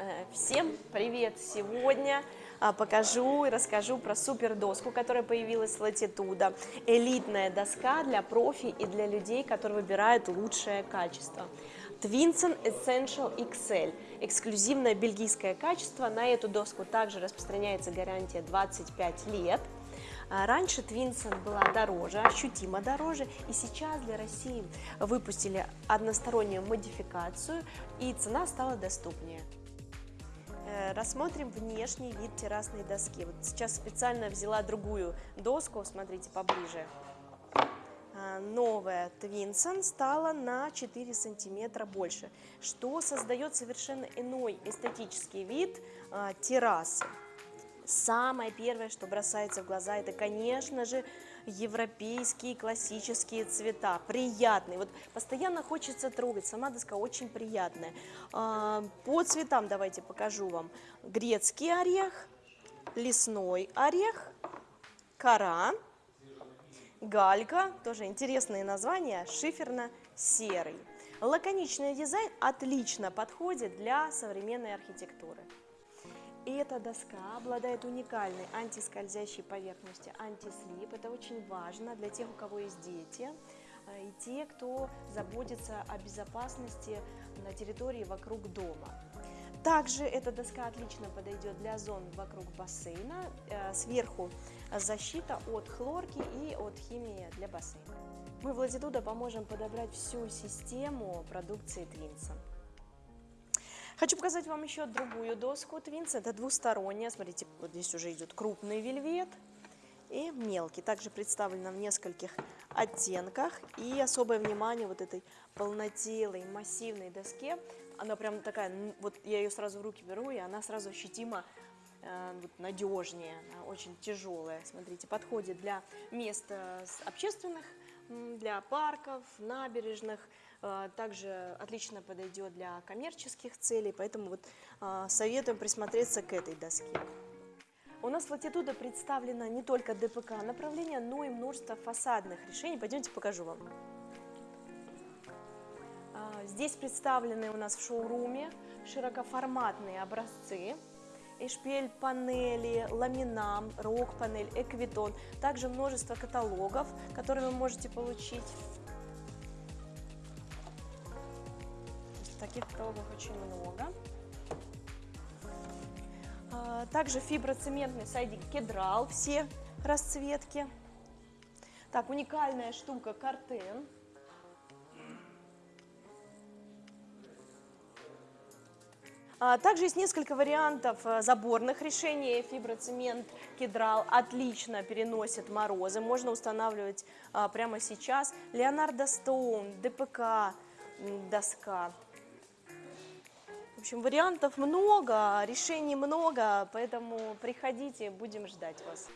Э, Всем привет! Сегодня а, покажу и расскажу про супер доску, которая появилась с Latitude. Элитная доска для профи и для людей, которые выбирают лучшее качество. Twinson Essential XL. Эксклюзивное бельгийское качество. На эту доску также распространяется гарантия 25 лет. А Раньше Twinson была дороже, ощутимо дороже, и сейчас для России выпустили одностороннюю модификацию, и цена стала доступнее. Рассмотрим внешний вид террасной доски. Вот сейчас специально взяла другую доску, смотрите поближе. А, Новая Twinson стала на 4 сантиметра больше, что создает совершенно иной эстетический вид а, террасы. Самое первое, что бросается в глаза, это, конечно же, европейские классические цвета, приятные. Вот постоянно хочется трогать, сама доска очень приятная. А, По цветам давайте покажу вам. Грецкий орех, лесной орех, кора, галька, тоже интересные названия, шиферно-серый. Лаконичный дизайн отлично подходит для современной архитектуры. И эта доска обладает уникальной антискользящей поверхностью, антислип. Это очень важно для тех, у кого есть дети э, и те, кто заботится о безопасности на территории вокруг дома. Также эта доска отлично подойдет для зон вокруг бассейна. Э, Сверху защита от хлорки и от химии для бассейна. Мы в Latitude поможем подобрать всю систему продукции Twinson. Хочу показать вам еще другую доску Twins. Это двусторонняя. Смотрите, вот здесь уже идет крупный вельвет и мелкий. Также представлена в нескольких оттенках. И особое внимание вот этой полнотелой, массивной доске. Она прям такая, вот я ее сразу в руки беру, и она сразу ощутимо э, вот, надежнее, очень тяжелая. Смотрите, подходит для мест общественных, для парков, набережных. Э, Также отлично подойдет для коммерческих целей, поэтому вот э, советуем присмотреться к этой доске. У нас в Latitude представлено не только ДПК направление, но и множество фасадных решений. Пойдемте покажу вам. А, Здесь представлены у нас в шоуруме широкоформатные образцы. Эшпель панели, ламинам, рок-панель, эквитон. Также множество каталогов, которые вы можете получить. Таких каталогов очень много. А, Также фиброцементный сайдик кедрал, все расцветки. Так, уникальная штука картен. Также есть несколько вариантов э, заборных решений. Фиброцемент кедрал отлично переносит морозы. Можно устанавливать а, прямо сейчас. Леонардо Стоун, ДПК доска. В общем, вариантов много, решений много, поэтому приходите, будем ждать вас.